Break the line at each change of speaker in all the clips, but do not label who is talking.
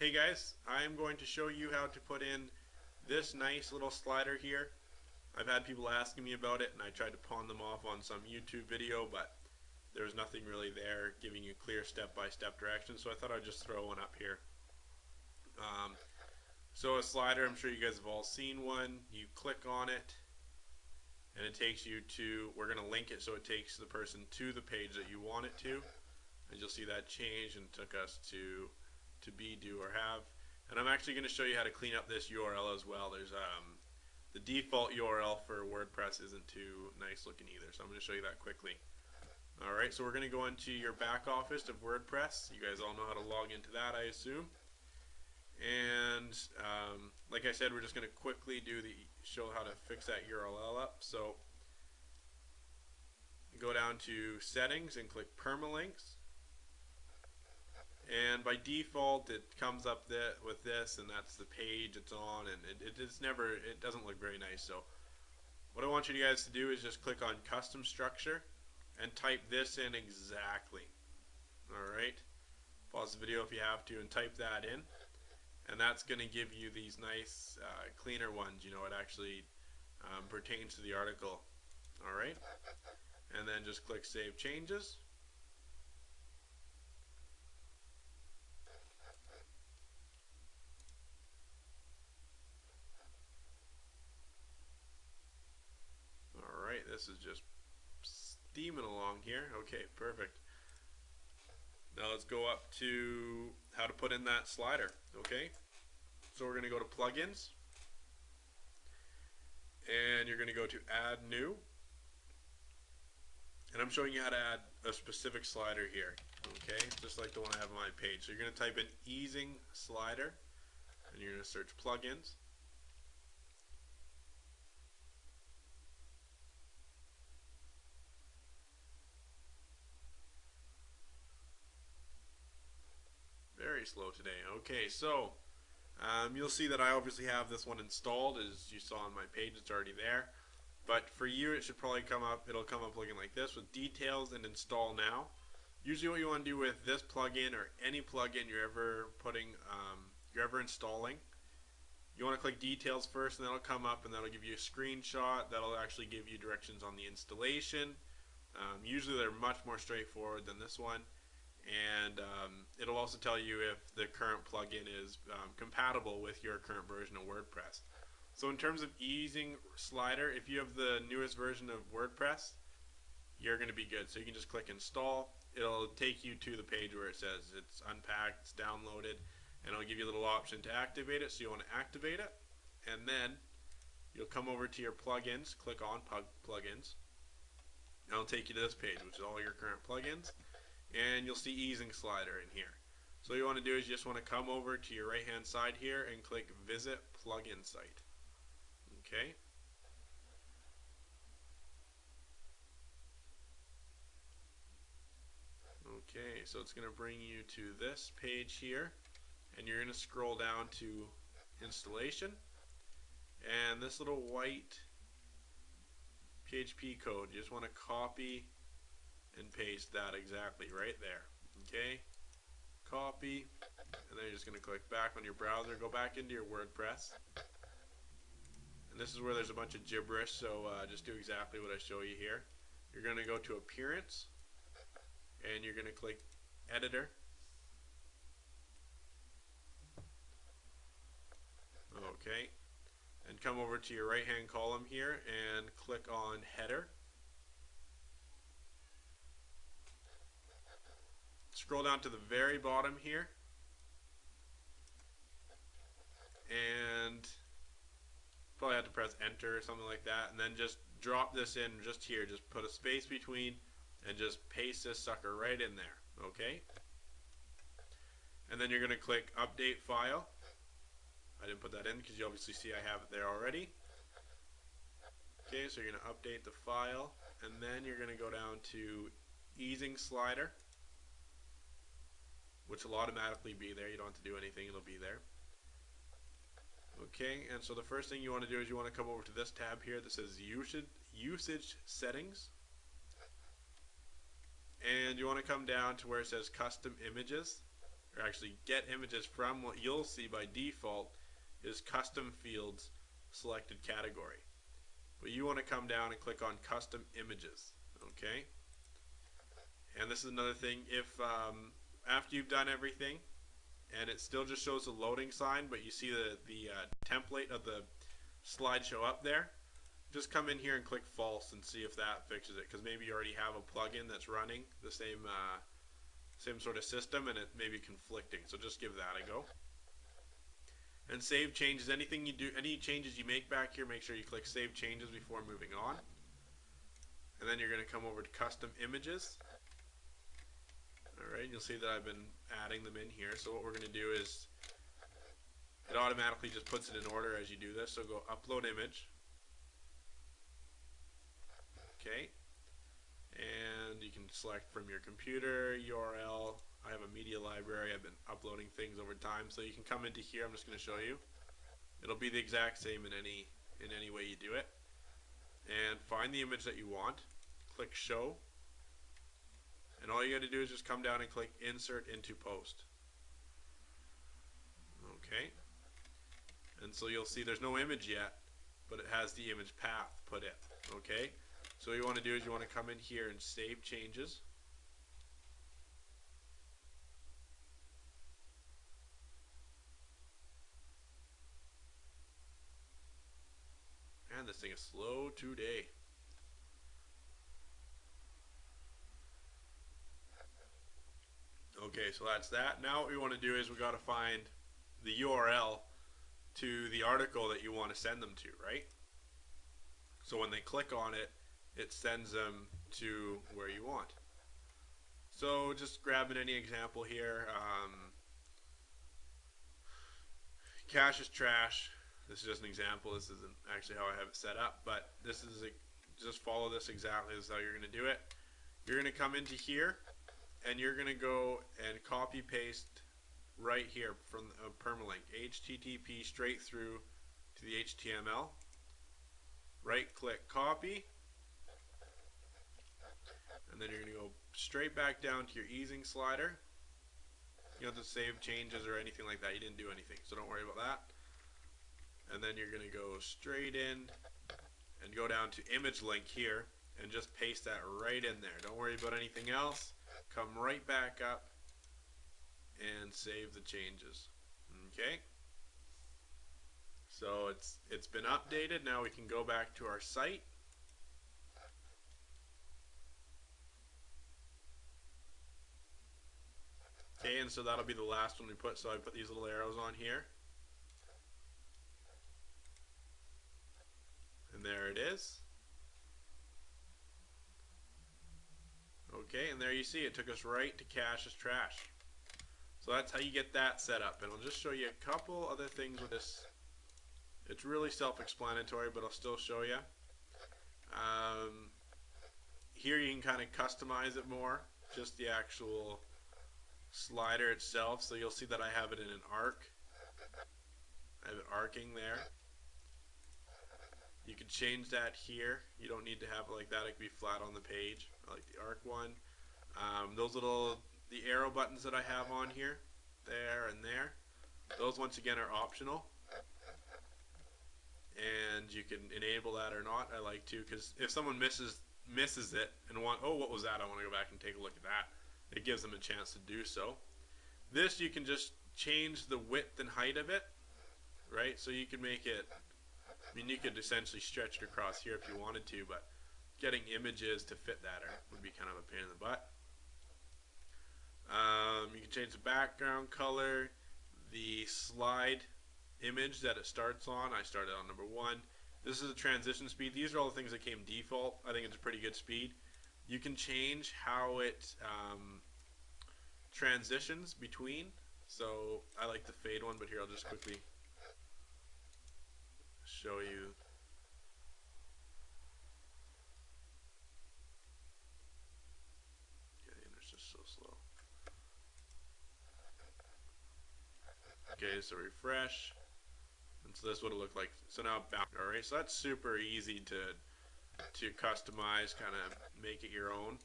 Hey guys, I'm going to show you how to put in this nice little slider here. I've had people asking me about it and I tried to pawn them off on some YouTube video but there was nothing really there giving you clear step-by-step -step directions so I thought I'd just throw one up here. Um, so a slider, I'm sure you guys have all seen one. You click on it and it takes you to, we're going to link it so it takes the person to the page that you want it to. And you'll see that change and took us to to be, do, or have. And I'm actually going to show you how to clean up this URL as well. There's um, the default URL for WordPress isn't too nice looking either, so I'm going to show you that quickly. Alright, so we're going to go into your back office of WordPress. You guys all know how to log into that, I assume. And um, like I said, we're just going to quickly do the show how to fix that URL up. So go down to settings and click permalinks and by default it comes up with this and that's the page it's on and it, it, it's never it doesn't look very nice. So what I want you guys to do is just click on custom structure and type this in exactly. Alright? Pause the video if you have to and type that in. And that's going to give you these nice uh, cleaner ones you know it actually um, pertains to the article. Alright? And then just click save changes this is just steaming along here. Okay, perfect. Now let's go up to how to put in that slider. Okay, so we're going to go to plugins, and you're going to go to add new, and I'm showing you how to add a specific slider here. Okay, just like the one I have on my page. So you're going to type in easing slider, and you're going to search plugins. Very slow today. Okay, so um, you'll see that I obviously have this one installed as you saw on my page it's already there. But for you it should probably come up it'll come up looking like this with details and install now. Usually what you want to do with this plugin or any plugin you're ever putting um, you're ever installing you want to click details first and that'll come up and that'll give you a screenshot that'll actually give you directions on the installation. Um, usually they're much more straightforward than this one and um, it'll also tell you if the current plugin is um, compatible with your current version of WordPress. So in terms of easing slider, if you have the newest version of WordPress, you're going to be good. So you can just click install. It'll take you to the page where it says it's unpacked, it's downloaded, and it'll give you a little option to activate it. So you want to activate it, and then you'll come over to your plugins, click on plugins, and it'll take you to this page, which is all your current plugins and you'll see easing slider in here. So what you want to do is you just want to come over to your right hand side here and click visit plugin site. Okay. Okay, so it's going to bring you to this page here and you're going to scroll down to installation and this little white PHP code you just want to copy and paste that exactly right there. Okay, copy, and then you're just going to click back on your browser, go back into your WordPress. And this is where there's a bunch of gibberish, so uh, just do exactly what I show you here. You're going to go to Appearance, and you're going to click Editor. Okay, and come over to your right hand column here and click on Header. Scroll down to the very bottom here. And probably have to press enter or something like that. And then just drop this in just here. Just put a space between and just paste this sucker right in there. Okay? And then you're going to click update file. I didn't put that in because you obviously see I have it there already. Okay, so you're going to update the file and then you're going to go down to easing slider which will automatically be there. You don't have to do anything, it'll be there. Okay, and so the first thing you want to do is you want to come over to this tab here that says usage, settings. And you want to come down to where it says custom images, or actually get images from what you'll see by default is custom fields selected category. But you want to come down and click on custom images. Okay. And this is another thing. If um, after you've done everything, and it still just shows the loading sign, but you see the the uh, template of the slideshow up there, just come in here and click false and see if that fixes it. Because maybe you already have a plugin that's running the same uh, same sort of system, and it may be conflicting. So just give that a go. And save changes. Anything you do, any changes you make back here, make sure you click save changes before moving on. And then you're going to come over to custom images. Alright, you'll see that I've been adding them in here. So what we're going to do is it automatically just puts it in order as you do this. So go upload image. Okay. And you can select from your computer, URL. I have a media library. I've been uploading things over time. So you can come into here. I'm just going to show you. It'll be the exact same in any in any way you do it. And find the image that you want. Click show and all you got to do is just come down and click insert into post. Okay. And so you'll see there's no image yet but it has the image path put in. Okay? So what you want to do is you want to come in here and save changes. And this thing is slow today Okay, so that's that. Now what we want to do is we got to find the URL to the article that you want to send them to, right? So when they click on it, it sends them to where you want. So just grabbing any example here. Um, cash is trash. This is just an example. This isn't actually how I have it set up, but this is a, just follow this exactly. This is how you're going to do it. You're going to come into here and you're going to go and copy paste right here from a uh, permalink HTTP straight through to the HTML right click copy. And then you're to go straight back down to your easing slider. You don't have to save changes or anything like that. You didn't do anything so don't worry about that. And then you're going to go straight in and go down to image link here and just paste that right in there. Don't worry about anything else come right back up and save the changes okay? So it's it's been updated. Now we can go back to our site. Okay and so that'll be the last one we put. So I put these little arrows on here. And there it is Okay, and there you see it took us right to cash as trash. So that's how you get that set up. And I'll just show you a couple other things with this. It's really self-explanatory, but I'll still show you. Um, here you can kind of customize it more, just the actual slider itself. So you'll see that I have it in an arc. I have it arcing there. You can change that here. You don't need to have it like that. It could be flat on the page. I like the arc one. Um, those little, the arrow buttons that I have on here, there and there, those once again are optional. And you can enable that or not. I like to because if someone misses misses it and want, oh, what was that? I want to go back and take a look at that. It gives them a chance to do so. This you can just change the width and height of it, right? So you can make it I mean, you could essentially stretch it across here if you wanted to, but getting images to fit that would be kind of a pain in the butt. Um, you can change the background color, the slide image that it starts on. I started on number one. This is a transition speed. These are all the things that came default. I think it's a pretty good speed. You can change how it um, transitions between. So I like the fade one, but here I'll just quickly show you yeah the internet's just so slow okay so refresh and so this would look like so now back, all right so that's super easy to to customize kind of make it your own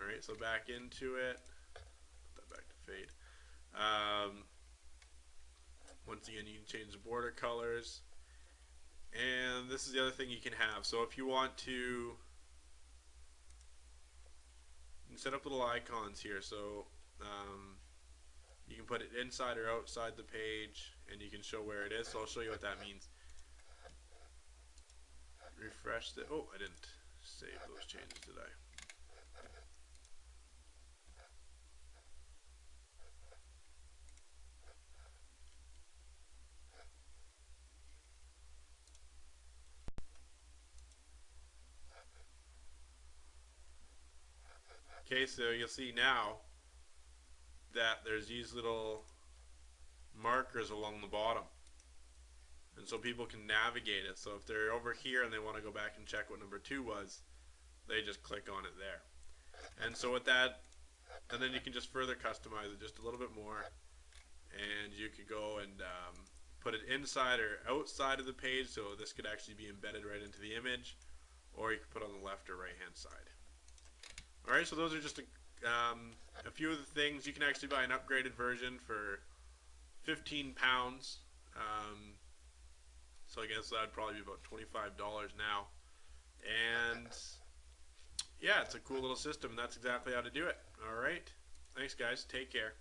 all right so back into it put that back to fade Um, once again, you can change the border colors. And this is the other thing you can have. So if you want to you set up little icons here. So um, you can put it inside or outside the page and you can show where it is. So I'll show you what that means. Refresh the, oh, I didn't save those changes, did I? Okay, so you'll see now that there's these little markers along the bottom. And so people can navigate it. So if they're over here and they want to go back and check what number two was, they just click on it there. And so with that, and then you can just further customize it just a little bit more. And you could go and um, put it inside or outside of the page. So this could actually be embedded right into the image. Or you could put on the left or right hand side. Alright, so those are just a, um, a few of the things. You can actually buy an upgraded version for 15 pounds. Um, so I guess that'd probably be about $25 now. And yeah, it's a cool little system, and that's exactly how to do it. Alright, thanks guys, take care.